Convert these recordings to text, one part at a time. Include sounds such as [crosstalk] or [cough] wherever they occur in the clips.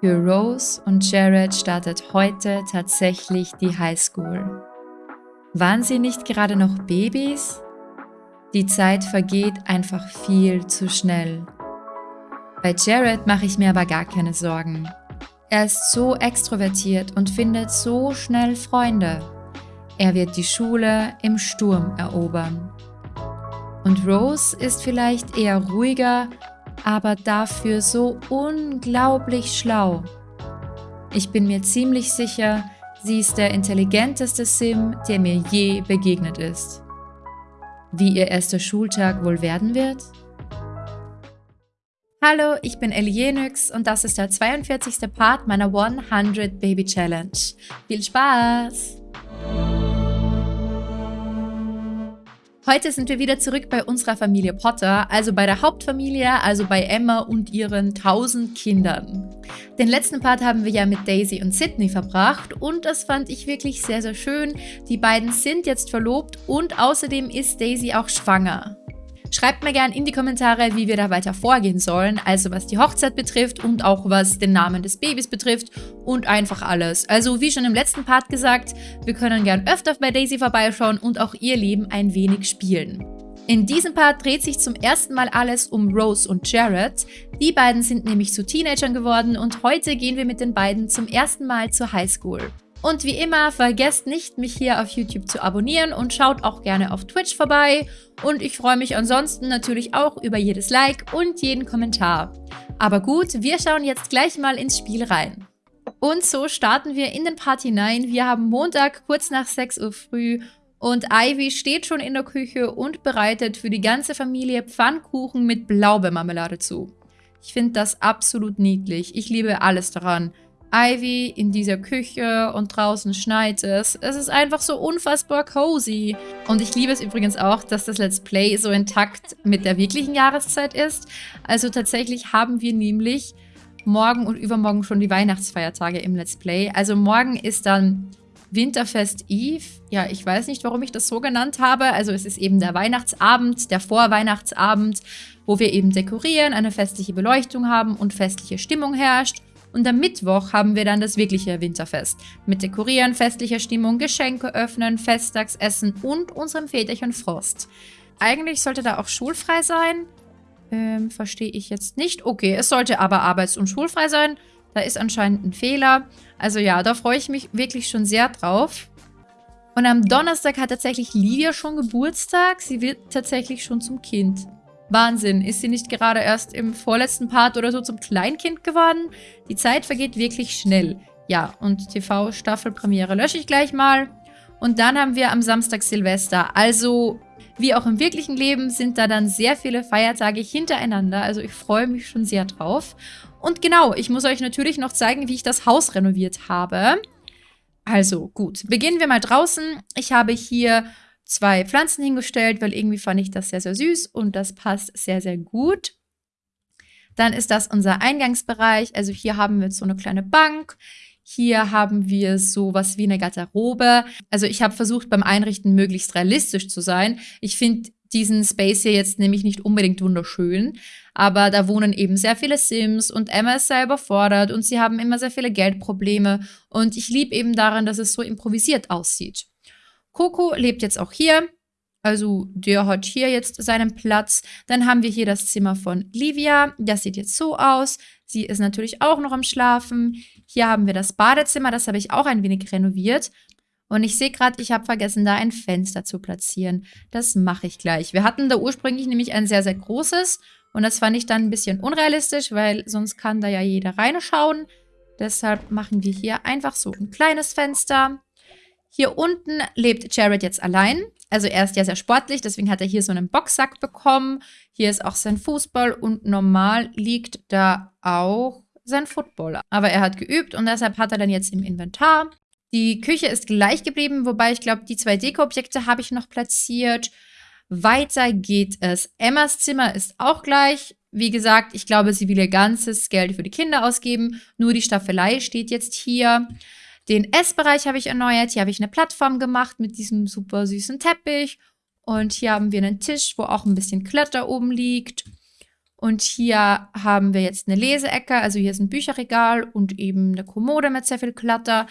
Für Rose und Jared startet heute tatsächlich die Highschool. Waren sie nicht gerade noch Babys? Die Zeit vergeht einfach viel zu schnell. Bei Jared mache ich mir aber gar keine Sorgen. Er ist so extrovertiert und findet so schnell Freunde. Er wird die Schule im Sturm erobern. Und Rose ist vielleicht eher ruhiger aber dafür so unglaublich schlau. Ich bin mir ziemlich sicher, sie ist der intelligenteste Sim, der mir je begegnet ist. Wie ihr erster Schultag wohl werden wird? Hallo, ich bin Elienix und das ist der 42. Part meiner 100 Baby Challenge. Viel Spaß! Heute sind wir wieder zurück bei unserer Familie Potter, also bei der Hauptfamilie, also bei Emma und ihren 1000 Kindern. Den letzten Part haben wir ja mit Daisy und Sydney verbracht und das fand ich wirklich sehr, sehr schön. Die beiden sind jetzt verlobt und außerdem ist Daisy auch schwanger. Schreibt mir gerne in die Kommentare, wie wir da weiter vorgehen sollen, also was die Hochzeit betrifft und auch was den Namen des Babys betrifft und einfach alles. Also wie schon im letzten Part gesagt, wir können gern öfter bei Daisy vorbeischauen und auch ihr Leben ein wenig spielen. In diesem Part dreht sich zum ersten Mal alles um Rose und Jared. Die beiden sind nämlich zu Teenagern geworden und heute gehen wir mit den beiden zum ersten Mal zur Highschool. Und wie immer, vergesst nicht, mich hier auf YouTube zu abonnieren und schaut auch gerne auf Twitch vorbei. Und ich freue mich ansonsten natürlich auch über jedes Like und jeden Kommentar. Aber gut, wir schauen jetzt gleich mal ins Spiel rein. Und so starten wir in den Part hinein. Wir haben Montag kurz nach 6 Uhr früh und Ivy steht schon in der Küche und bereitet für die ganze Familie Pfannkuchen mit Blaubeermarmelade zu. Ich finde das absolut niedlich. Ich liebe alles daran. Ivy in dieser Küche und draußen schneit es. Es ist einfach so unfassbar cozy. Und ich liebe es übrigens auch, dass das Let's Play so intakt mit der wirklichen Jahreszeit ist. Also tatsächlich haben wir nämlich morgen und übermorgen schon die Weihnachtsfeiertage im Let's Play. Also morgen ist dann Winterfest Eve. Ja, ich weiß nicht, warum ich das so genannt habe. Also es ist eben der Weihnachtsabend, der Vorweihnachtsabend, wo wir eben dekorieren, eine festliche Beleuchtung haben und festliche Stimmung herrscht. Und am Mittwoch haben wir dann das wirkliche Winterfest. Mit Dekorieren, festlicher Stimmung, Geschenke öffnen, Festtagsessen und unserem Väterchen Frost. Eigentlich sollte da auch schulfrei sein. Ähm, verstehe ich jetzt nicht. Okay, es sollte aber arbeits- und schulfrei sein. Da ist anscheinend ein Fehler. Also ja, da freue ich mich wirklich schon sehr drauf. Und am Donnerstag hat tatsächlich Livia schon Geburtstag. Sie wird tatsächlich schon zum Kind. Wahnsinn, ist sie nicht gerade erst im vorletzten Part oder so zum Kleinkind geworden? Die Zeit vergeht wirklich schnell. Ja, und TV-Staffelpremiere lösche ich gleich mal. Und dann haben wir am Samstag Silvester. Also, wie auch im wirklichen Leben, sind da dann sehr viele Feiertage hintereinander. Also ich freue mich schon sehr drauf. Und genau, ich muss euch natürlich noch zeigen, wie ich das Haus renoviert habe. Also gut, beginnen wir mal draußen. Ich habe hier zwei Pflanzen hingestellt, weil irgendwie fand ich das sehr, sehr süß und das passt sehr, sehr gut. Dann ist das unser Eingangsbereich. Also hier haben wir so eine kleine Bank. Hier haben wir sowas wie eine Garderobe. Also ich habe versucht, beim Einrichten möglichst realistisch zu sein. Ich finde diesen Space hier jetzt nämlich nicht unbedingt wunderschön, aber da wohnen eben sehr viele Sims und Emma ist sehr überfordert und sie haben immer sehr viele Geldprobleme und ich liebe eben daran, dass es so improvisiert aussieht. Coco lebt jetzt auch hier. Also der hat hier jetzt seinen Platz. Dann haben wir hier das Zimmer von Livia. Das sieht jetzt so aus. Sie ist natürlich auch noch am Schlafen. Hier haben wir das Badezimmer. Das habe ich auch ein wenig renoviert. Und ich sehe gerade, ich habe vergessen, da ein Fenster zu platzieren. Das mache ich gleich. Wir hatten da ursprünglich nämlich ein sehr, sehr großes. Und das fand ich dann ein bisschen unrealistisch, weil sonst kann da ja jeder reinschauen. Deshalb machen wir hier einfach so ein kleines Fenster. Hier unten lebt Jared jetzt allein. Also er ist ja sehr sportlich, deswegen hat er hier so einen Boxsack bekommen. Hier ist auch sein Fußball und normal liegt da auch sein Football. Aber er hat geübt und deshalb hat er dann jetzt im Inventar. Die Küche ist gleich geblieben, wobei ich glaube, die zwei Deko-Objekte habe ich noch platziert. Weiter geht es. Emmas Zimmer ist auch gleich. Wie gesagt, ich glaube, sie will ihr ganzes Geld für die Kinder ausgeben. Nur die Staffelei steht jetzt hier. Den Essbereich habe ich erneuert. Hier habe ich eine Plattform gemacht mit diesem super süßen Teppich. Und hier haben wir einen Tisch, wo auch ein bisschen Kletter oben liegt. Und hier haben wir jetzt eine Leseecke, also hier ist ein Bücherregal und eben eine Kommode mit sehr viel Klatter.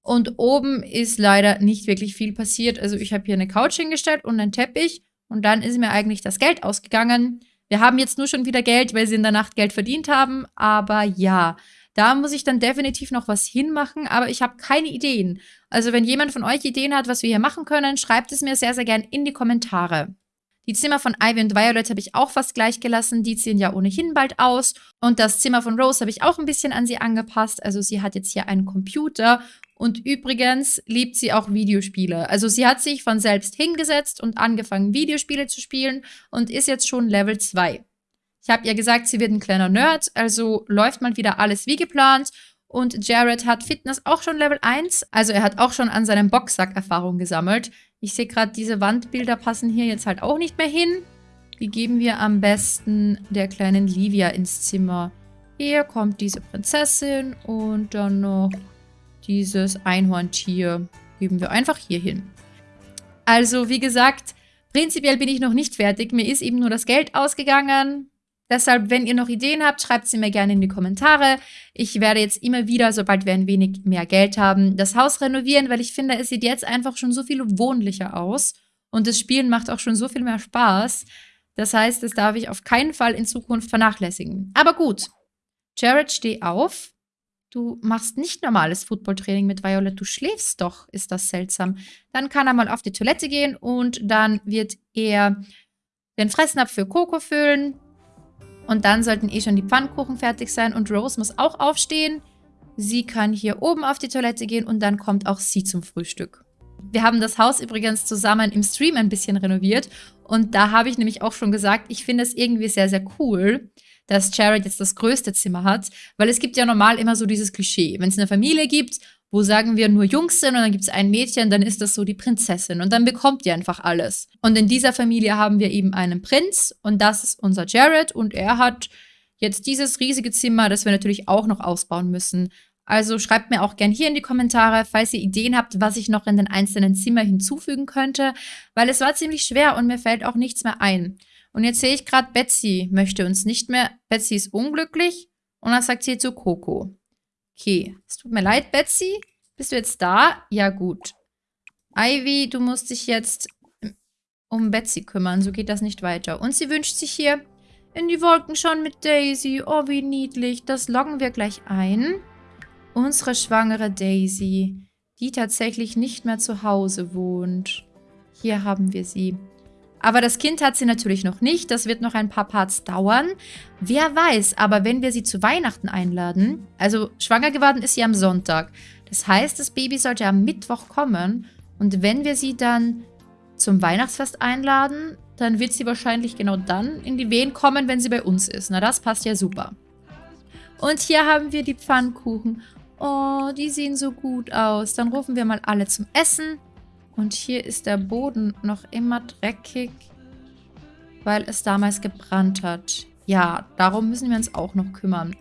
Und oben ist leider nicht wirklich viel passiert. Also ich habe hier eine Couch hingestellt und einen Teppich und dann ist mir eigentlich das Geld ausgegangen. Wir haben jetzt nur schon wieder Geld, weil sie in der Nacht Geld verdient haben. Aber ja, da muss ich dann definitiv noch was hinmachen, aber ich habe keine Ideen. Also wenn jemand von euch Ideen hat, was wir hier machen können, schreibt es mir sehr, sehr gern in die Kommentare. Die Zimmer von Ivy und Violet habe ich auch fast gleich gelassen. Die ziehen ja ohnehin bald aus. Und das Zimmer von Rose habe ich auch ein bisschen an sie angepasst. Also sie hat jetzt hier einen Computer. Und übrigens liebt sie auch Videospiele. Also sie hat sich von selbst hingesetzt und angefangen, Videospiele zu spielen und ist jetzt schon Level 2. Ich habe ihr gesagt, sie wird ein kleiner Nerd, also läuft mal wieder alles wie geplant. Und Jared hat Fitness auch schon Level 1, also er hat auch schon an seinem Boxsack Erfahrung gesammelt. Ich sehe gerade, diese Wandbilder passen hier jetzt halt auch nicht mehr hin. Wie geben wir am besten der kleinen Livia ins Zimmer? Hier kommt diese Prinzessin und dann noch dieses Einhorntier. Geben wir einfach hier hin. Also, wie gesagt, prinzipiell bin ich noch nicht fertig. Mir ist eben nur das Geld ausgegangen. Deshalb, wenn ihr noch Ideen habt, schreibt sie mir gerne in die Kommentare. Ich werde jetzt immer wieder, sobald wir ein wenig mehr Geld haben, das Haus renovieren, weil ich finde, es sieht jetzt einfach schon so viel wohnlicher aus. Und das Spielen macht auch schon so viel mehr Spaß. Das heißt, das darf ich auf keinen Fall in Zukunft vernachlässigen. Aber gut. Jared, steh auf. Du machst nicht normales Footballtraining mit Violet, du schläfst doch, ist das seltsam. Dann kann er mal auf die Toilette gehen und dann wird er den Fressnapf für Coco füllen, und dann sollten eh schon die Pfannkuchen fertig sein und Rose muss auch aufstehen. Sie kann hier oben auf die Toilette gehen und dann kommt auch sie zum Frühstück. Wir haben das Haus übrigens zusammen im Stream ein bisschen renoviert und da habe ich nämlich auch schon gesagt, ich finde es irgendwie sehr, sehr cool, dass Jared jetzt das größte Zimmer hat, weil es gibt ja normal immer so dieses Klischee, wenn es eine Familie gibt wo sagen wir nur Jungs sind und dann gibt es ein Mädchen, dann ist das so die Prinzessin und dann bekommt ihr einfach alles. Und in dieser Familie haben wir eben einen Prinz und das ist unser Jared und er hat jetzt dieses riesige Zimmer, das wir natürlich auch noch ausbauen müssen. Also schreibt mir auch gern hier in die Kommentare, falls ihr Ideen habt, was ich noch in den einzelnen Zimmern hinzufügen könnte, weil es war ziemlich schwer und mir fällt auch nichts mehr ein. Und jetzt sehe ich gerade, Betsy möchte uns nicht mehr. Betsy ist unglücklich und dann sagt sie zu Coco. Okay, es tut mir leid, Betsy. Bist du jetzt da? Ja, gut. Ivy, du musst dich jetzt um Betsy kümmern. So geht das nicht weiter. Und sie wünscht sich hier in die Wolken schon mit Daisy. Oh, wie niedlich. Das loggen wir gleich ein. Unsere schwangere Daisy, die tatsächlich nicht mehr zu Hause wohnt. Hier haben wir sie. Aber das Kind hat sie natürlich noch nicht. Das wird noch ein paar Parts dauern. Wer weiß, aber wenn wir sie zu Weihnachten einladen, also schwanger geworden ist sie am Sonntag. Das heißt, das Baby sollte am Mittwoch kommen. Und wenn wir sie dann zum Weihnachtsfest einladen, dann wird sie wahrscheinlich genau dann in die Wehen kommen, wenn sie bei uns ist. Na, das passt ja super. Und hier haben wir die Pfannkuchen. Oh, die sehen so gut aus. Dann rufen wir mal alle zum Essen. Und hier ist der Boden noch immer dreckig, weil es damals gebrannt hat. Ja, darum müssen wir uns auch noch kümmern.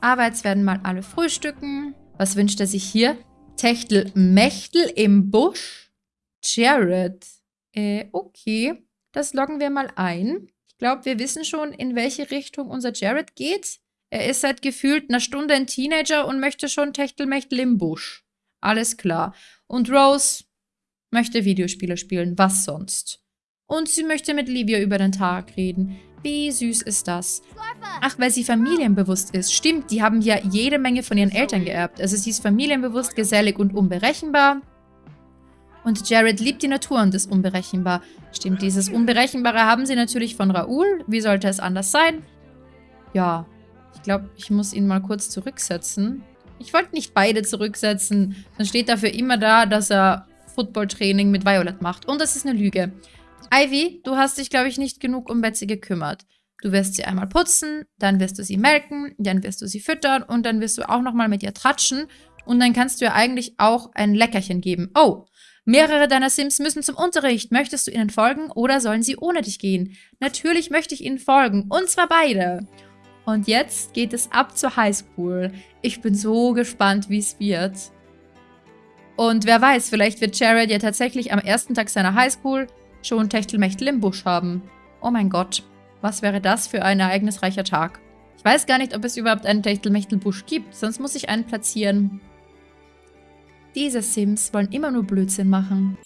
Aber jetzt werden mal alle frühstücken. Was wünscht er sich hier? Techtel Mechtel im Busch? Jared. Äh, okay. Das loggen wir mal ein. Ich glaube, wir wissen schon, in welche Richtung unser Jared geht. Er ist seit gefühlt einer Stunde ein Teenager und möchte schon Techtelmechtel im Busch. Alles klar. Und Rose, möchte Videospiele spielen, was sonst? Und sie möchte mit Livia über den Tag reden. Wie süß ist das? Ach, weil sie familienbewusst ist. Stimmt, die haben ja jede Menge von ihren Eltern geerbt. Also sie ist familienbewusst, gesellig und unberechenbar. Und Jared liebt die Natur und ist unberechenbar. Stimmt, dieses Unberechenbare haben sie natürlich von Raoul. Wie sollte es anders sein? Ja, ich glaube, ich muss ihn mal kurz zurücksetzen. Ich wollte nicht beide zurücksetzen. Dann steht dafür immer da, dass er Footballtraining mit Violet macht. Und das ist eine Lüge. Ivy, du hast dich, glaube ich, nicht genug um Betsy gekümmert. Du wirst sie einmal putzen, dann wirst du sie melken, dann wirst du sie füttern und dann wirst du auch nochmal mit ihr tratschen. Und dann kannst du ihr eigentlich auch ein Leckerchen geben. Oh, mehrere deiner Sims müssen zum Unterricht. Möchtest du ihnen folgen oder sollen sie ohne dich gehen? Natürlich möchte ich ihnen folgen. Und zwar beide. Und jetzt geht es ab zur Highschool. Ich bin so gespannt, wie es wird. Und wer weiß, vielleicht wird Jared ja tatsächlich am ersten Tag seiner Highschool schon Techtelmechtel im Busch haben. Oh mein Gott. Was wäre das für ein ereignisreicher Tag? Ich weiß gar nicht, ob es überhaupt einen Techtelmechtelbusch gibt, sonst muss ich einen platzieren. Diese Sims wollen immer nur Blödsinn machen.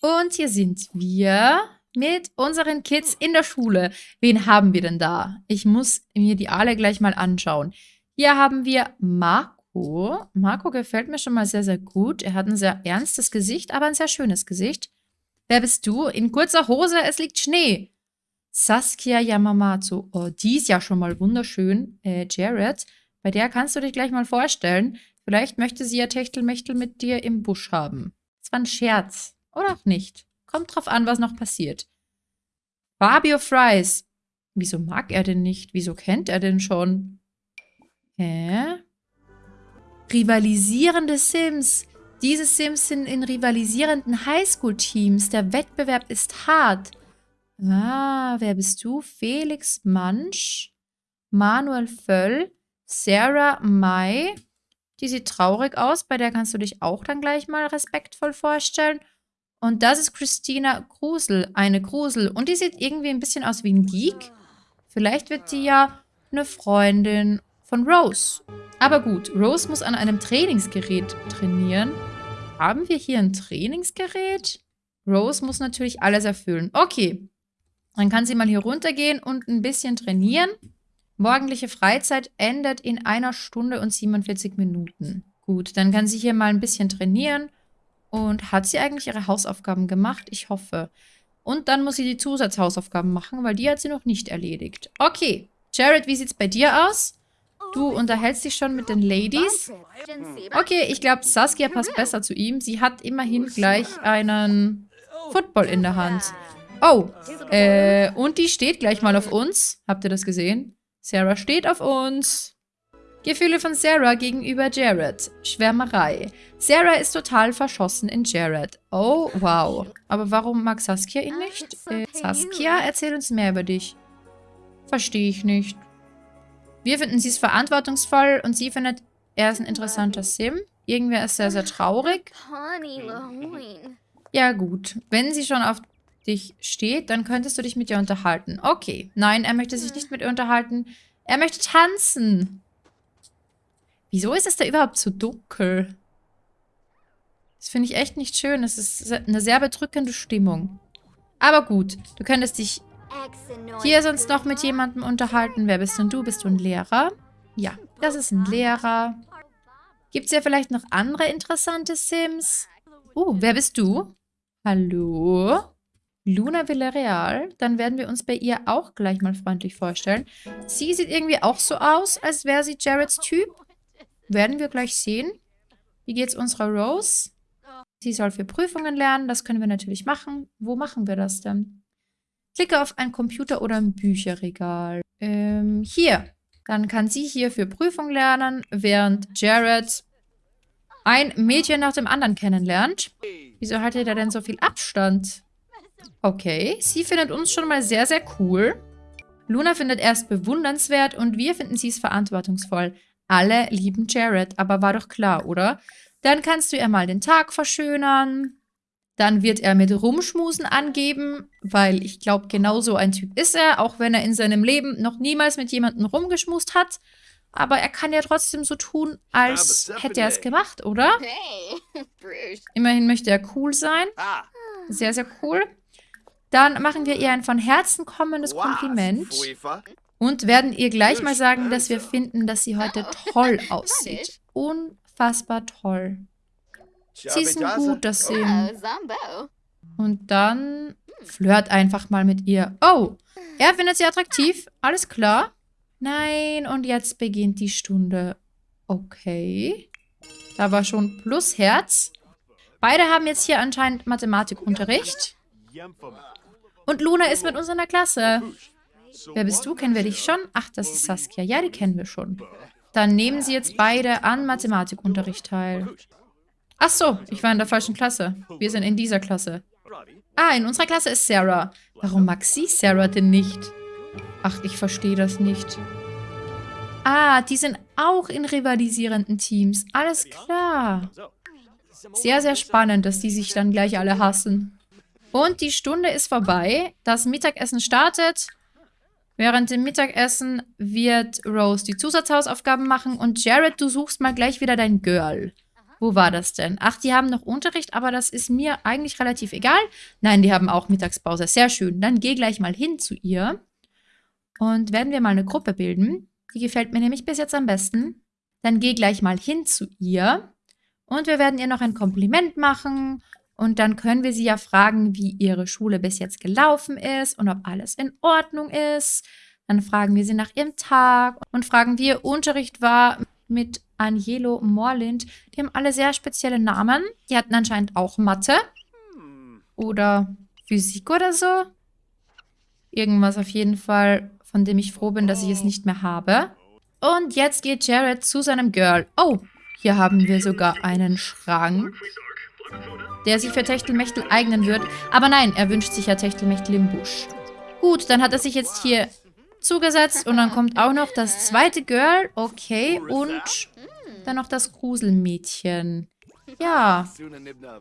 Und hier sind wir mit unseren Kids in der Schule. Wen haben wir denn da? Ich muss mir die alle gleich mal anschauen. Hier haben wir Marco. Marco gefällt mir schon mal sehr, sehr gut. Er hat ein sehr ernstes Gesicht, aber ein sehr schönes Gesicht. Wer bist du? In kurzer Hose, es liegt Schnee. Saskia Yamamatsu. Oh, die ist ja schon mal wunderschön. Äh, Jared, bei der kannst du dich gleich mal vorstellen. Vielleicht möchte sie ja Techtelmechtel mit dir im Busch haben. Das war ein Scherz. Oder auch nicht. Kommt drauf an, was noch passiert. Fabio Fries. Wieso mag er denn nicht? Wieso kennt er denn schon? Hä? Rivalisierende Sims. Diese Sims sind in rivalisierenden Highschool-Teams. Der Wettbewerb ist hart. Ah, wer bist du? Felix Mansch, Manuel Völl, Sarah May. Die sieht traurig aus, bei der kannst du dich auch dann gleich mal respektvoll vorstellen. Und das ist Christina Grusel, eine Grusel. Und die sieht irgendwie ein bisschen aus wie ein Geek. Vielleicht wird die ja eine Freundin von Rose. Aber gut, Rose muss an einem Trainingsgerät trainieren. Haben wir hier ein Trainingsgerät? Rose muss natürlich alles erfüllen. Okay, dann kann sie mal hier runtergehen und ein bisschen trainieren. Morgendliche Freizeit endet in einer Stunde und 47 Minuten. Gut, dann kann sie hier mal ein bisschen trainieren. Und hat sie eigentlich ihre Hausaufgaben gemacht? Ich hoffe. Und dann muss sie die Zusatzhausaufgaben machen, weil die hat sie noch nicht erledigt. Okay. Jared, wie sieht's bei dir aus? Du unterhältst dich schon mit den Ladies. Okay, ich glaube, Saskia passt besser zu ihm. Sie hat immerhin gleich einen Football in der Hand. Oh, äh, und die steht gleich mal auf uns. Habt ihr das gesehen? Sarah steht auf uns. Gefühle von Sarah gegenüber Jared. Schwärmerei. Sarah ist total verschossen in Jared. Oh, wow. Aber warum mag Saskia ihn nicht? Äh, Saskia, erzähl uns mehr über dich. Verstehe ich nicht. Wir finden sie ist verantwortungsvoll und sie findet, er ist ein interessanter Sim. Irgendwer ist sehr, sehr traurig. Ja gut, wenn sie schon auf dich steht, dann könntest du dich mit ihr unterhalten. Okay. Nein, er möchte sich nicht mit ihr unterhalten. Er möchte tanzen. Wieso ist es da überhaupt so dunkel? Das finde ich echt nicht schön. Das ist eine sehr bedrückende Stimmung. Aber gut, du könntest dich hier sonst noch mit jemandem unterhalten. Wer bist denn du? Bist du ein Lehrer? Ja, das ist ein Lehrer. Gibt es ja vielleicht noch andere interessante Sims? Oh, wer bist du? Hallo? Luna Villarreal. Dann werden wir uns bei ihr auch gleich mal freundlich vorstellen. Sie sieht irgendwie auch so aus, als wäre sie Jareds Typ. Werden wir gleich sehen. Wie geht's unserer Rose? Sie soll für Prüfungen lernen. Das können wir natürlich machen. Wo machen wir das denn? Klicke auf ein Computer oder ein Bücherregal. Ähm, hier. Dann kann sie hier für Prüfung lernen, während Jared ein Mädchen nach dem anderen kennenlernt. Wieso hat er denn so viel Abstand? Okay, sie findet uns schon mal sehr, sehr cool. Luna findet erst bewundernswert und wir finden sie ist verantwortungsvoll. Alle lieben Jared, aber war doch klar, oder? Dann kannst du ihr mal den Tag verschönern. Dann wird er mit Rumschmusen angeben, weil ich glaube, genau so ein Typ ist er, auch wenn er in seinem Leben noch niemals mit jemandem rumgeschmust hat. Aber er kann ja trotzdem so tun, als hätte er es gemacht, oder? [laughs] Immerhin möchte er cool sein. Ah. Sehr, sehr cool. Dann machen wir ihr ein von Herzen kommendes Kompliment und werden ihr gleich mal sagen, dass wir finden, dass sie heute toll [laughs] aussieht. Unfassbar toll. Sie ist ein guter Sim. Und dann flirt einfach mal mit ihr. Oh, er findet sie attraktiv. Alles klar. Nein, und jetzt beginnt die Stunde. Okay. Da war schon plus Herz. Beide haben jetzt hier anscheinend Mathematikunterricht. Und Luna ist mit uns in der Klasse. Wer bist du? Kennen wir dich schon? Ach, das ist Saskia. Ja, die kennen wir schon. Dann nehmen sie jetzt beide an Mathematikunterricht teil. Ach so, ich war in der falschen Klasse. Wir sind in dieser Klasse. Ah, in unserer Klasse ist Sarah. Warum mag sie Sarah denn nicht? Ach, ich verstehe das nicht. Ah, die sind auch in rivalisierenden Teams. Alles klar. Sehr, sehr spannend, dass die sich dann gleich alle hassen. Und die Stunde ist vorbei. Das Mittagessen startet. Während dem Mittagessen wird Rose die Zusatzhausaufgaben machen und Jared, du suchst mal gleich wieder dein Girl. Wo war das denn? Ach, die haben noch Unterricht, aber das ist mir eigentlich relativ egal. Nein, die haben auch Mittagspause. Sehr schön. Dann geh gleich mal hin zu ihr. Und werden wir mal eine Gruppe bilden. Die gefällt mir nämlich bis jetzt am besten. Dann geh gleich mal hin zu ihr. Und wir werden ihr noch ein Kompliment machen. Und dann können wir sie ja fragen, wie ihre Schule bis jetzt gelaufen ist und ob alles in Ordnung ist. Dann fragen wir sie nach ihrem Tag und fragen, wie ihr Unterricht war mit Angelo Morlind. Die haben alle sehr spezielle Namen. Die hatten anscheinend auch Mathe. Oder Physik oder so. Irgendwas auf jeden Fall, von dem ich froh bin, dass ich es nicht mehr habe. Und jetzt geht Jared zu seinem Girl. Oh, hier haben wir sogar einen Schrank, der sich für Techtelmechtel eignen wird. Aber nein, er wünscht sich ja Techtelmechtel im Busch. Gut, dann hat er sich jetzt hier zugesetzt und dann kommt auch noch das zweite Girl. Okay, und dann noch das Gruselmädchen. Ja,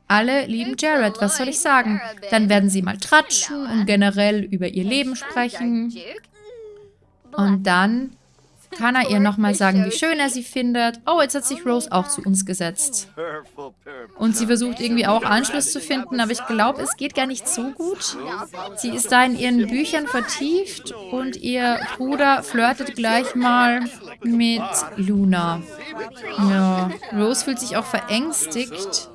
alle lieben Jared, was soll ich sagen? Dann werden sie mal tratschen und generell über ihr Leben sprechen. Und dann kann er ihr nochmal sagen, wie schön er sie findet. Oh, jetzt hat sich Rose auch zu uns gesetzt. Und sie versucht irgendwie auch Anschluss zu finden, aber ich glaube, es geht gar nicht so gut. Sie ist da in ihren Büchern vertieft und ihr Bruder flirtet gleich mal mit Luna. Ja, Rose fühlt sich auch verängstigt,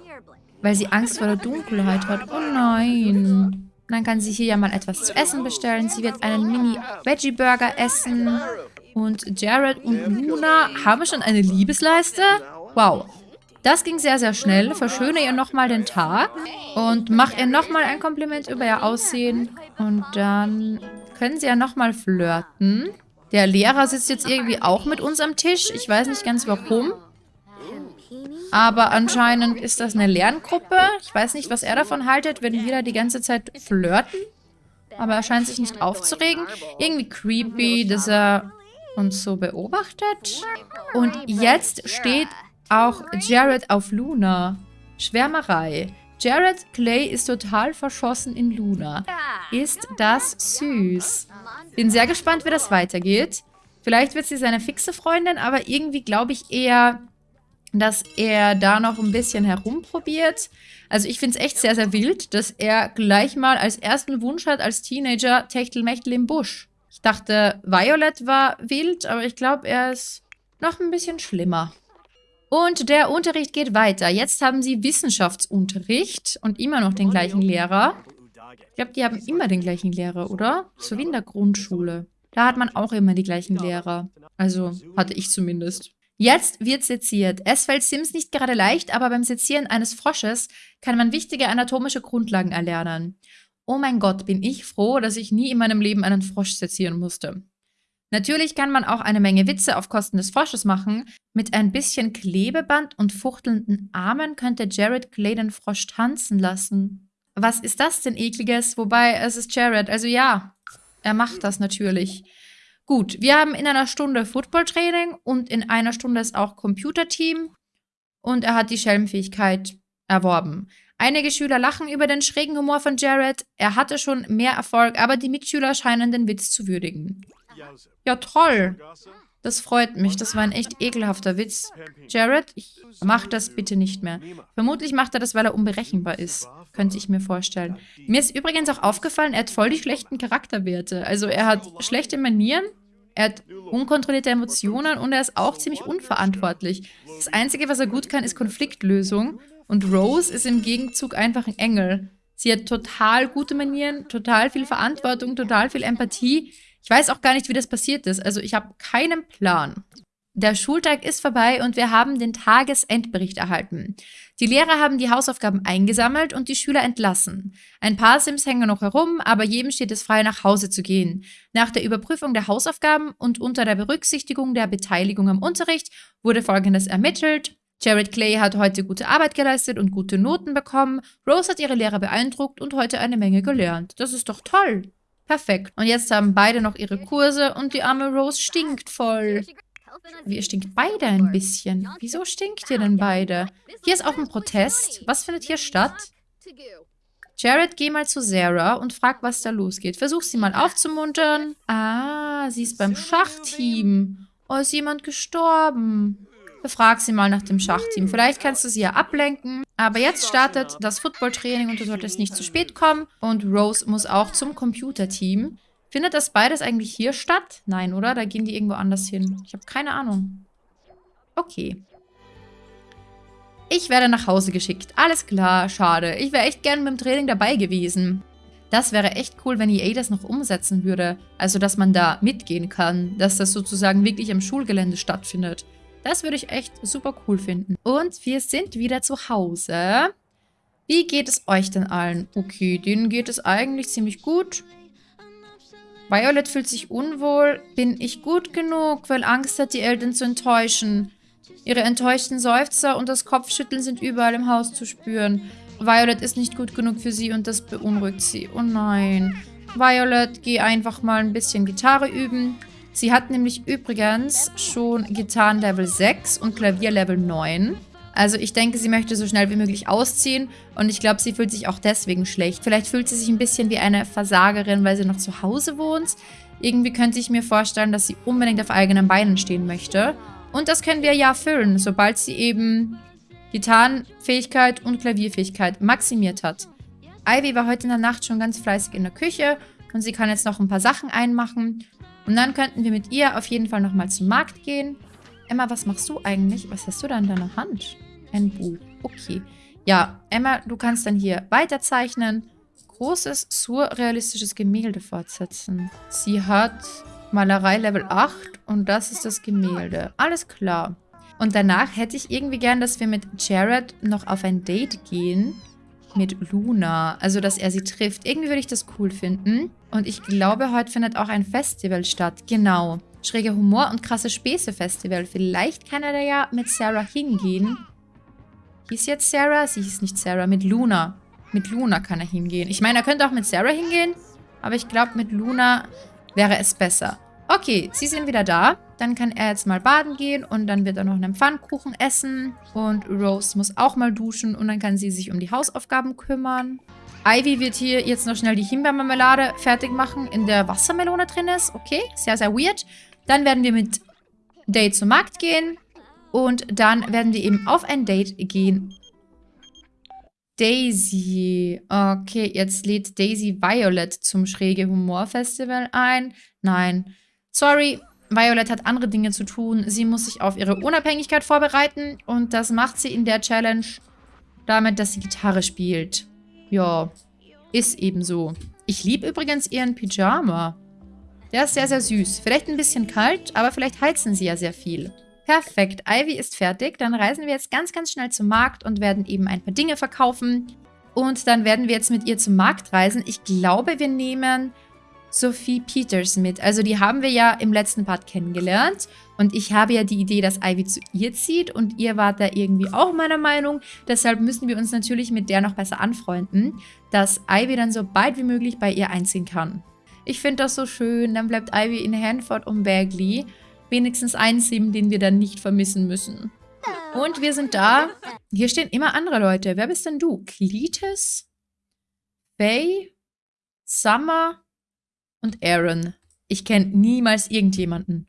weil sie Angst vor der Dunkelheit hat. Oh nein. Dann kann sie hier ja mal etwas zu essen bestellen. Sie wird einen Mini-Veggie-Burger essen. Und Jared und Luna haben schon eine Liebesleiste? Wow. Das ging sehr, sehr schnell. Verschöne ihr nochmal den Tag und mach ihr nochmal ein Kompliment über ihr Aussehen. Und dann können sie ja nochmal flirten. Der Lehrer sitzt jetzt irgendwie auch mit uns am Tisch. Ich weiß nicht ganz warum. Aber anscheinend ist das eine Lerngruppe. Ich weiß nicht, was er davon haltet, wenn wir da die ganze Zeit flirten. Aber er scheint sich nicht aufzuregen. Irgendwie creepy, dass er uns so beobachtet. Und jetzt steht auch Jared auf Luna. Schwärmerei. Jared Clay ist total verschossen in Luna. Ist das süß. Bin sehr gespannt, wie das weitergeht. Vielleicht wird sie seine fixe Freundin, aber irgendwie glaube ich eher, dass er da noch ein bisschen herumprobiert. Also ich finde es echt sehr, sehr wild, dass er gleich mal als ersten Wunsch hat als Teenager Techtelmechtel im Busch. Ich dachte, Violet war wild, aber ich glaube, er ist noch ein bisschen schlimmer. Und der Unterricht geht weiter. Jetzt haben sie Wissenschaftsunterricht und immer noch den gleichen Lehrer. Ich glaube, die haben immer den gleichen Lehrer, oder? So wie in der Grundschule. Da hat man auch immer die gleichen Lehrer. Also, hatte ich zumindest. Jetzt wird seziert. Es fällt Sims nicht gerade leicht, aber beim Sezieren eines Frosches kann man wichtige anatomische Grundlagen erlernen. Oh mein Gott, bin ich froh, dass ich nie in meinem Leben einen Frosch sezieren musste. Natürlich kann man auch eine Menge Witze auf Kosten des Frosches machen. Mit ein bisschen Klebeband und fuchtelnden Armen könnte Jared Clay den Frosch tanzen lassen. Was ist das denn ekliges? Wobei, es ist Jared, also ja, er macht das natürlich. Gut, wir haben in einer Stunde Footballtraining und in einer Stunde ist auch Computerteam. Und er hat die Schelmfähigkeit erworben. Einige Schüler lachen über den schrägen Humor von Jared. Er hatte schon mehr Erfolg, aber die Mitschüler scheinen den Witz zu würdigen. Ja, toll. Das freut mich. Das war ein echt ekelhafter Witz. Jared, mach das bitte nicht mehr. Vermutlich macht er das, weil er unberechenbar ist. Könnte ich mir vorstellen. Mir ist übrigens auch aufgefallen, er hat voll die schlechten Charakterwerte. Also er hat schlechte Manieren, er hat unkontrollierte Emotionen und er ist auch ziemlich unverantwortlich. Das Einzige, was er gut kann, ist Konfliktlösung. Und Rose ist im Gegenzug einfach ein Engel. Sie hat total gute Manieren, total viel Verantwortung, total viel Empathie. Ich weiß auch gar nicht, wie das passiert ist. Also ich habe keinen Plan. Der Schultag ist vorbei und wir haben den Tagesendbericht erhalten. Die Lehrer haben die Hausaufgaben eingesammelt und die Schüler entlassen. Ein paar Sims hängen noch herum, aber jedem steht es frei, nach Hause zu gehen. Nach der Überprüfung der Hausaufgaben und unter der Berücksichtigung der Beteiligung am Unterricht wurde Folgendes ermittelt. Jared Clay hat heute gute Arbeit geleistet und gute Noten bekommen. Rose hat ihre Lehrer beeindruckt und heute eine Menge gelernt. Das ist doch toll. Perfekt. Und jetzt haben beide noch ihre Kurse und die arme Rose stinkt voll. Ihr stinkt beide ein bisschen. Wieso stinkt ihr denn beide? Hier ist auch ein Protest. Was findet hier statt? Jared, geh mal zu Sarah und frag, was da losgeht. Versuch sie mal aufzumuntern. Ah, sie ist beim Schachteam. Oh, ist jemand gestorben? Befrag sie mal nach dem Schachteam. Vielleicht kannst du sie ja ablenken. Aber jetzt startet das Footballtraining und du solltest nicht zu spät kommen. Und Rose muss auch zum Computerteam. Findet das beides eigentlich hier statt? Nein, oder? Da gehen die irgendwo anders hin. Ich habe keine Ahnung. Okay. Ich werde nach Hause geschickt. Alles klar, schade. Ich wäre echt gern beim Training dabei gewesen. Das wäre echt cool, wenn EA das noch umsetzen würde. Also, dass man da mitgehen kann. Dass das sozusagen wirklich am Schulgelände stattfindet. Das würde ich echt super cool finden. Und wir sind wieder zu Hause. Wie geht es euch denn allen? Okay, denen geht es eigentlich ziemlich gut. Violet fühlt sich unwohl. Bin ich gut genug, weil Angst hat, die Eltern zu enttäuschen? Ihre enttäuschten Seufzer und das Kopfschütteln sind überall im Haus zu spüren. Violet ist nicht gut genug für sie und das beunruhigt sie. Oh nein. Violet, geh einfach mal ein bisschen Gitarre üben. Sie hat nämlich übrigens schon Gitarren Level 6 und Klavier Level 9. Also ich denke, sie möchte so schnell wie möglich ausziehen und ich glaube, sie fühlt sich auch deswegen schlecht. Vielleicht fühlt sie sich ein bisschen wie eine Versagerin, weil sie noch zu Hause wohnt. Irgendwie könnte ich mir vorstellen, dass sie unbedingt auf eigenen Beinen stehen möchte. Und das können wir ja füllen, sobald sie eben Gitarrenfähigkeit und Klavierfähigkeit maximiert hat. Ivy war heute in der Nacht schon ganz fleißig in der Küche und sie kann jetzt noch ein paar Sachen einmachen. Und dann könnten wir mit ihr auf jeden Fall nochmal zum Markt gehen. Emma, was machst du eigentlich? Was hast du da in deiner Hand? Ein Buch. Okay. Ja, Emma, du kannst dann hier weiterzeichnen. Großes, surrealistisches Gemälde fortsetzen. Sie hat Malerei Level 8 und das ist das Gemälde. Alles klar. Und danach hätte ich irgendwie gern, dass wir mit Jared noch auf ein Date gehen mit Luna. Also, dass er sie trifft. Irgendwie würde ich das cool finden. Und ich glaube, heute findet auch ein Festival statt. Genau. Schräge Humor und krasse Späße Festival. Vielleicht kann er da ja mit Sarah hingehen. Hieß jetzt Sarah? Sie hieß nicht Sarah. Mit Luna. Mit Luna kann er hingehen. Ich meine, er könnte auch mit Sarah hingehen. Aber ich glaube, mit Luna wäre es besser. Okay, sie sind wieder da. Dann kann er jetzt mal baden gehen und dann wird er noch einen Pfannkuchen essen. Und Rose muss auch mal duschen und dann kann sie sich um die Hausaufgaben kümmern. Ivy wird hier jetzt noch schnell die Himbeermarmelade fertig machen, in der Wassermelone drin ist. Okay, sehr, sehr weird. Dann werden wir mit Date zum Markt gehen. Und dann werden wir eben auf ein Date gehen Daisy. Okay, jetzt lädt Daisy Violet zum Schräge Humor Festival ein. Nein. Sorry, Violet hat andere Dinge zu tun. Sie muss sich auf ihre Unabhängigkeit vorbereiten. Und das macht sie in der Challenge damit, dass sie Gitarre spielt. Ja, ist eben so. Ich liebe übrigens ihren Pyjama. Der ist sehr, sehr süß. Vielleicht ein bisschen kalt, aber vielleicht heizen sie ja sehr viel. Perfekt, Ivy ist fertig. Dann reisen wir jetzt ganz, ganz schnell zum Markt und werden eben ein paar Dinge verkaufen. Und dann werden wir jetzt mit ihr zum Markt reisen. Ich glaube, wir nehmen Sophie Peters mit. Also die haben wir ja im letzten Part kennengelernt. Und ich habe ja die Idee, dass Ivy zu ihr zieht. Und ihr wart da irgendwie auch meiner Meinung. Deshalb müssen wir uns natürlich mit der noch besser anfreunden, dass Ivy dann so bald wie möglich bei ihr einziehen kann. Ich finde das so schön. Dann bleibt Ivy in Hanford und Bagley wenigstens einen Sim, den wir dann nicht vermissen müssen. Und wir sind da. Hier stehen immer andere Leute. Wer bist denn du? Cletus? Faye? Summer? Und Aaron. Ich kenne niemals irgendjemanden.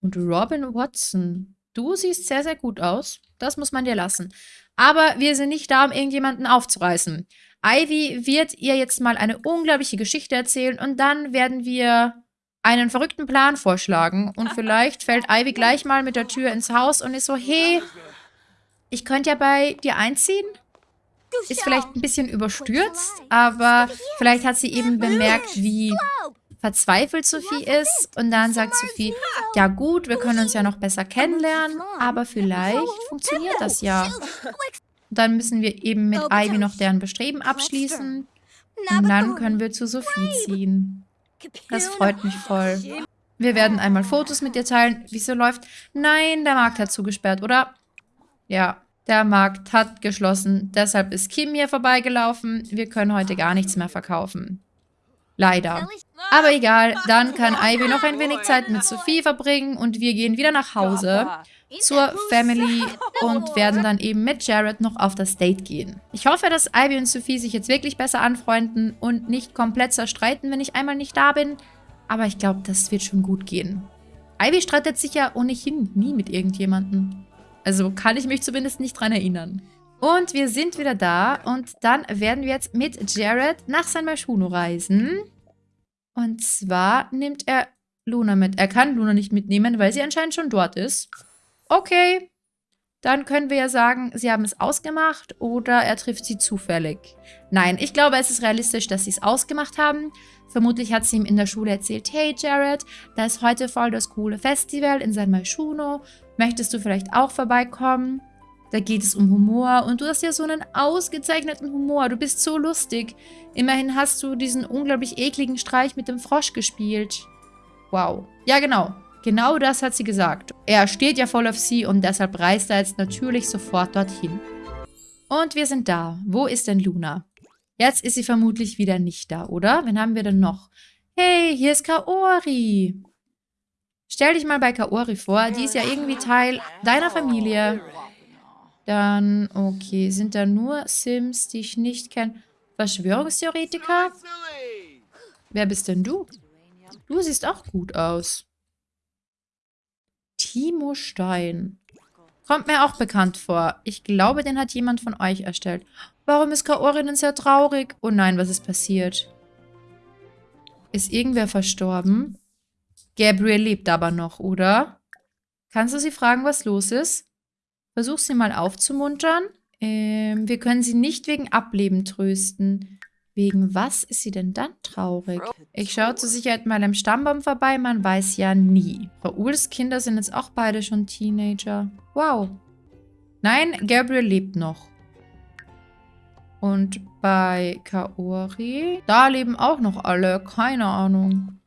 Und Robin Watson. Du siehst sehr, sehr gut aus. Das muss man dir lassen. Aber wir sind nicht da, um irgendjemanden aufzureißen. Ivy wird ihr jetzt mal eine unglaubliche Geschichte erzählen und dann werden wir einen verrückten Plan vorschlagen und [laughs] vielleicht fällt Ivy gleich mal mit der Tür ins Haus und ist so, hey, ich könnte ja bei dir einziehen. Ist vielleicht ein bisschen überstürzt, aber vielleicht hat sie eben bemerkt, wie verzweifelt Sophie ist. Und dann sagt Sophie, ja gut, wir können uns ja noch besser kennenlernen, aber vielleicht funktioniert das ja. Und dann müssen wir eben mit Ivy noch deren Bestreben abschließen. Und dann können wir zu Sophie ziehen. Das freut mich voll. Wir werden einmal Fotos mit dir teilen. Wieso läuft... Nein, der Markt hat zugesperrt, oder? Ja, der Markt hat geschlossen. Deshalb ist Kim hier vorbeigelaufen. Wir können heute gar nichts mehr verkaufen. Leider. Aber egal, dann kann Ivy noch ein wenig Zeit mit Sophie verbringen und wir gehen wieder nach Hause zur Family und werden dann eben mit Jared noch auf das Date gehen. Ich hoffe, dass Ivy und Sophie sich jetzt wirklich besser anfreunden und nicht komplett zerstreiten, wenn ich einmal nicht da bin. Aber ich glaube, das wird schon gut gehen. Ivy streitet sich ja ohnehin nie mit irgendjemandem. Also kann ich mich zumindest nicht dran erinnern. Und wir sind wieder da und dann werden wir jetzt mit Jared nach San Maschuno reisen. Und zwar nimmt er Luna mit. Er kann Luna nicht mitnehmen, weil sie anscheinend schon dort ist. Okay, dann können wir ja sagen, sie haben es ausgemacht oder er trifft sie zufällig. Nein, ich glaube, es ist realistisch, dass sie es ausgemacht haben. Vermutlich hat sie ihm in der Schule erzählt, hey Jared, da ist heute voll das coole Festival in San Malchuno. Möchtest du vielleicht auch vorbeikommen? Da geht es um Humor und du hast ja so einen ausgezeichneten Humor. Du bist so lustig. Immerhin hast du diesen unglaublich ekligen Streich mit dem Frosch gespielt. Wow. Ja, genau. Genau das hat sie gesagt. Er steht ja voll auf sie und deshalb reist er jetzt natürlich sofort dorthin. Und wir sind da. Wo ist denn Luna? Jetzt ist sie vermutlich wieder nicht da, oder? Wen haben wir denn noch? Hey, hier ist Kaori. Stell dich mal bei Kaori vor. Die ist ja irgendwie Teil deiner Familie. Dann, okay, sind da nur Sims, die ich nicht kenne. Verschwörungstheoretiker? Wer bist denn du? Du siehst auch gut aus. Timo Stein. Kommt mir auch bekannt vor. Ich glaube, den hat jemand von euch erstellt. Warum ist Kaori denn sehr traurig? Oh nein, was ist passiert? Ist irgendwer verstorben? Gabriel lebt aber noch, oder? Kannst du sie fragen, was los ist? Versuch sie mal aufzumuntern. Ähm, wir können sie nicht wegen Ableben trösten. Wegen was ist sie denn dann traurig? Ich schaue zur Sicherheit mal am Stammbaum vorbei, man weiß ja nie. Rauls Kinder sind jetzt auch beide schon Teenager. Wow. Nein, Gabriel lebt noch. Und bei Kaori, da leben auch noch alle. Keine Ahnung.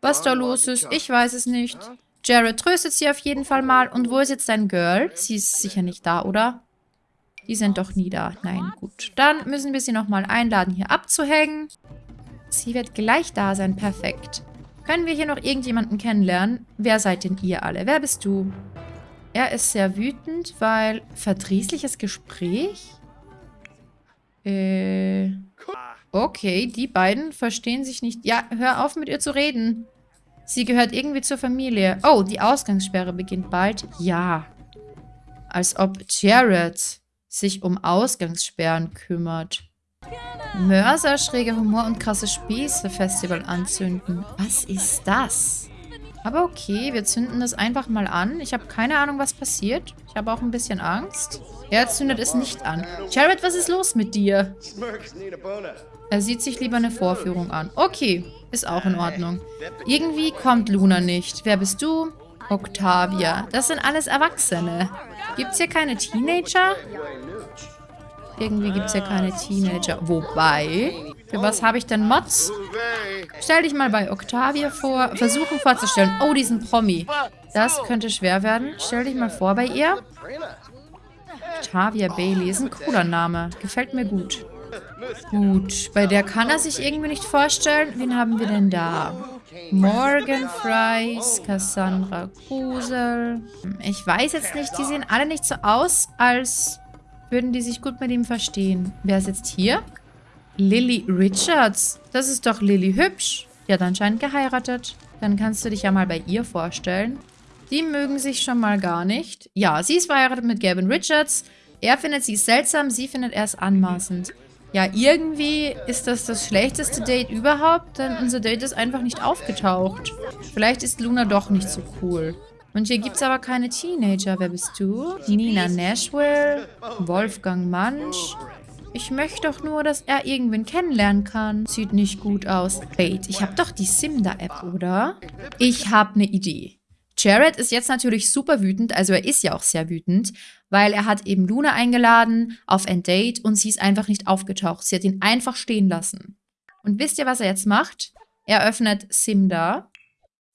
Was da los ist, ich weiß es nicht. Jared tröstet sie auf jeden Fall mal. Und wo ist jetzt dein Girl? Sie ist sicher nicht da, oder? Die sind doch nie da. Nein, gut. Dann müssen wir sie nochmal einladen, hier abzuhängen. Sie wird gleich da sein. Perfekt. Können wir hier noch irgendjemanden kennenlernen? Wer seid denn ihr alle? Wer bist du? Er ist sehr wütend, weil... Verdrießliches Gespräch? Äh... Okay, die beiden verstehen sich nicht. Ja, hör auf mit ihr zu reden. Sie gehört irgendwie zur Familie. Oh, die Ausgangssperre beginnt bald. Ja. Als ob Jared sich um Ausgangssperren kümmert. Mörser, schräger Humor und krasse Spieße Festival anzünden. Was ist das? Aber okay, wir zünden das einfach mal an. Ich habe keine Ahnung, was passiert. Ich habe auch ein bisschen Angst. Er zündet es nicht an. Jared, was ist los mit dir? Er sieht sich lieber eine Vorführung an. Okay, ist auch in Ordnung. Irgendwie kommt Luna nicht. Wer bist du? Octavia. Das sind alles Erwachsene. Gibt es hier keine Teenager? Irgendwie gibt es hier keine Teenager. Wobei, für was habe ich denn Mods? Stell dich mal bei Octavia vor. Versuchen vorzustellen. Oh, diesen Promi. Das könnte schwer werden. Stell dich mal vor bei ihr. Octavia Bailey ist ein cooler Name. Gefällt mir gut. Gut, bei der kann er sich irgendwie nicht vorstellen. Wen haben wir denn da? Morgan Fries, Cassandra Kusel. Ich weiß jetzt nicht, die sehen alle nicht so aus, als würden die sich gut mit ihm verstehen. Wer ist jetzt hier? Lily Richards. Das ist doch Lily hübsch. Die hat anscheinend geheiratet. Dann kannst du dich ja mal bei ihr vorstellen. Die mögen sich schon mal gar nicht. Ja, sie ist verheiratet mit Gavin Richards. Er findet sie seltsam, sie findet er es anmaßend. Ja, irgendwie ist das das schlechteste Date überhaupt, denn unser Date ist einfach nicht aufgetaucht. Vielleicht ist Luna doch nicht so cool. Und hier gibt es aber keine Teenager. Wer bist du? Nina Nashville? Wolfgang Mansch? Ich möchte doch nur, dass er irgendwen kennenlernen kann. Sieht nicht gut aus. Wait, ich habe doch die Simda-App, oder? Ich habe eine Idee. Jared ist jetzt natürlich super wütend, also er ist ja auch sehr wütend, weil er hat eben Luna eingeladen auf ein Date und sie ist einfach nicht aufgetaucht. Sie hat ihn einfach stehen lassen. Und wisst ihr, was er jetzt macht? Er öffnet Simda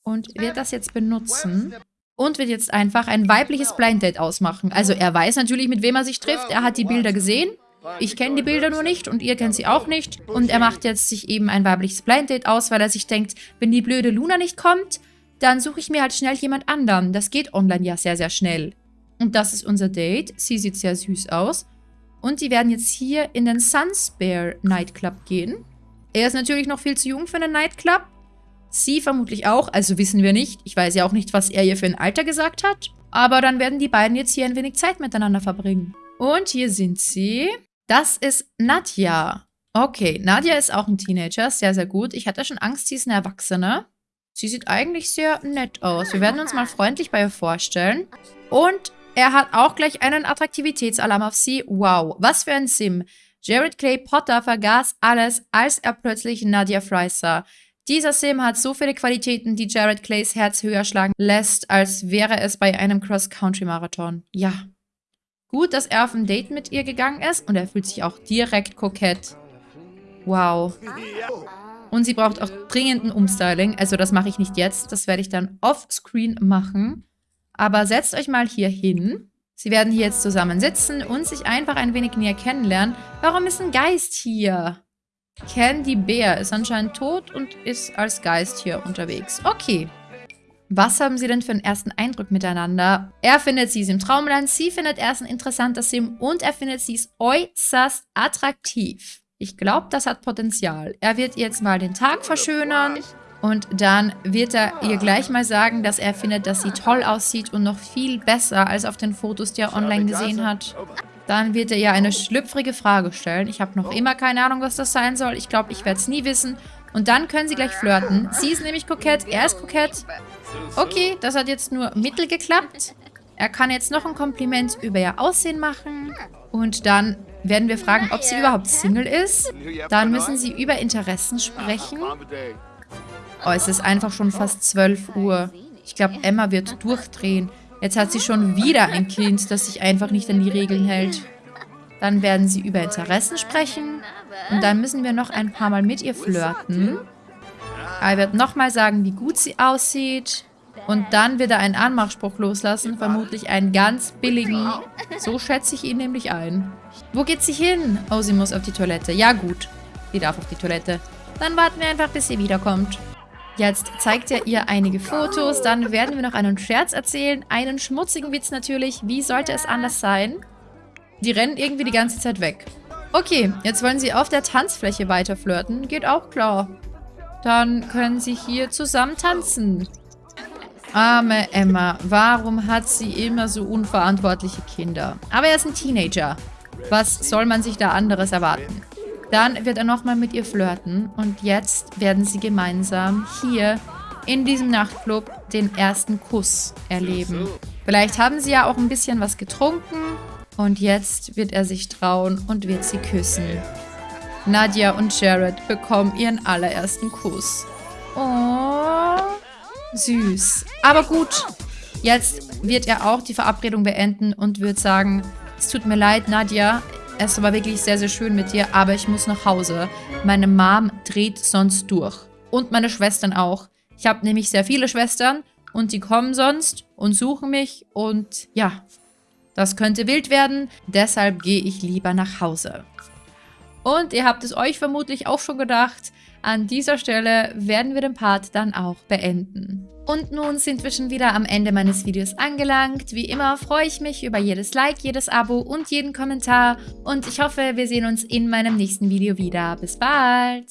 und wird das jetzt benutzen und wird jetzt einfach ein weibliches Blind Date ausmachen. Also er weiß natürlich, mit wem er sich trifft. Er hat die Bilder gesehen. Ich kenne die Bilder nur nicht und ihr kennt sie auch nicht. Und er macht jetzt sich eben ein weibliches Blind Date aus, weil er sich denkt, wenn die blöde Luna nicht kommt, dann suche ich mir halt schnell jemand anderen. Das geht online ja sehr, sehr schnell. Und das ist unser Date. Sie sieht sehr süß aus. Und die werden jetzt hier in den Sunspare Nightclub gehen. Er ist natürlich noch viel zu jung für einen Nightclub. Sie vermutlich auch, also wissen wir nicht. Ich weiß ja auch nicht, was er ihr für ein Alter gesagt hat. Aber dann werden die beiden jetzt hier ein wenig Zeit miteinander verbringen. Und hier sind sie. Das ist Nadja. Okay, Nadja ist auch ein Teenager. Sehr, sehr gut. Ich hatte schon Angst, sie ist eine Erwachsene. Sie sieht eigentlich sehr nett aus. Wir werden uns mal freundlich bei ihr vorstellen. Und er hat auch gleich einen Attraktivitätsalarm auf sie. Wow, was für ein Sim. Jared Clay Potter vergaß alles, als er plötzlich Nadia Fry sah. Dieser Sim hat so viele Qualitäten, die Jared Clays Herz höher schlagen lässt, als wäre es bei einem Cross-Country-Marathon. Ja. Gut, dass er auf ein Date mit ihr gegangen ist und er fühlt sich auch direkt kokett. Wow. Und sie braucht auch dringend ein Umstyling. Also das mache ich nicht jetzt. Das werde ich dann offscreen machen. Aber setzt euch mal hier hin. Sie werden hier jetzt zusammen sitzen und sich einfach ein wenig näher kennenlernen. Warum ist ein Geist hier? Candy Bear ist anscheinend tot und ist als Geist hier unterwegs. Okay. Was haben sie denn für einen ersten Eindruck miteinander? Er findet sie ist im Traumland, sie findet er ein interessanter Sim und er findet sie ist äußerst attraktiv. Ich glaube, das hat Potenzial. Er wird jetzt mal den Tag verschönern. Und dann wird er ihr gleich mal sagen, dass er findet, dass sie toll aussieht und noch viel besser als auf den Fotos, die er online gesehen hat. Dann wird er ihr eine schlüpfrige Frage stellen. Ich habe noch immer keine Ahnung, was das sein soll. Ich glaube, ich werde es nie wissen. Und dann können sie gleich flirten. Sie ist nämlich kokett, er ist kokett. Okay, das hat jetzt nur mittel geklappt. Er kann jetzt noch ein Kompliment über ihr Aussehen machen. Und dann werden wir fragen, ob sie überhaupt Single ist. Dann müssen sie über Interessen sprechen. Oh, es ist einfach schon fast 12 Uhr. Ich glaube, Emma wird durchdrehen. Jetzt hat sie schon wieder ein Kind, das sich einfach nicht an die Regeln hält. Dann werden sie über Interessen sprechen. Und dann müssen wir noch ein paar Mal mit ihr flirten. Er wird nochmal sagen, wie gut sie aussieht. Und dann wird er einen Anmachspruch loslassen, vermutlich einen ganz billigen. So schätze ich ihn nämlich ein. Wo geht sie hin? Oh, sie muss auf die Toilette. Ja gut, sie darf auf die Toilette. Dann warten wir einfach, bis sie wiederkommt. Jetzt zeigt er ihr einige Fotos, dann werden wir noch einen Scherz erzählen, einen schmutzigen Witz natürlich. Wie sollte es anders sein? Die rennen irgendwie die ganze Zeit weg. Okay, jetzt wollen sie auf der Tanzfläche weiter flirten. Geht auch klar. Dann können sie hier zusammen tanzen. Arme Emma, warum hat sie immer so unverantwortliche Kinder? Aber er ist ein Teenager. Was soll man sich da anderes erwarten? Dann wird er nochmal mit ihr flirten und jetzt werden sie gemeinsam hier in diesem Nachtclub den ersten Kuss erleben. Vielleicht haben sie ja auch ein bisschen was getrunken und jetzt wird er sich trauen und wird sie küssen. Nadja und Jared bekommen ihren allerersten Kuss. Süß. Aber gut, jetzt wird er auch die Verabredung beenden und wird sagen, es tut mir leid, Nadja, es war wirklich sehr, sehr schön mit dir, aber ich muss nach Hause. Meine Mom dreht sonst durch. Und meine Schwestern auch. Ich habe nämlich sehr viele Schwestern und die kommen sonst und suchen mich und ja, das könnte wild werden. Deshalb gehe ich lieber nach Hause. Und ihr habt es euch vermutlich auch schon gedacht, an dieser Stelle werden wir den Part dann auch beenden. Und nun sind wir schon wieder am Ende meines Videos angelangt. Wie immer freue ich mich über jedes Like, jedes Abo und jeden Kommentar. Und ich hoffe, wir sehen uns in meinem nächsten Video wieder. Bis bald!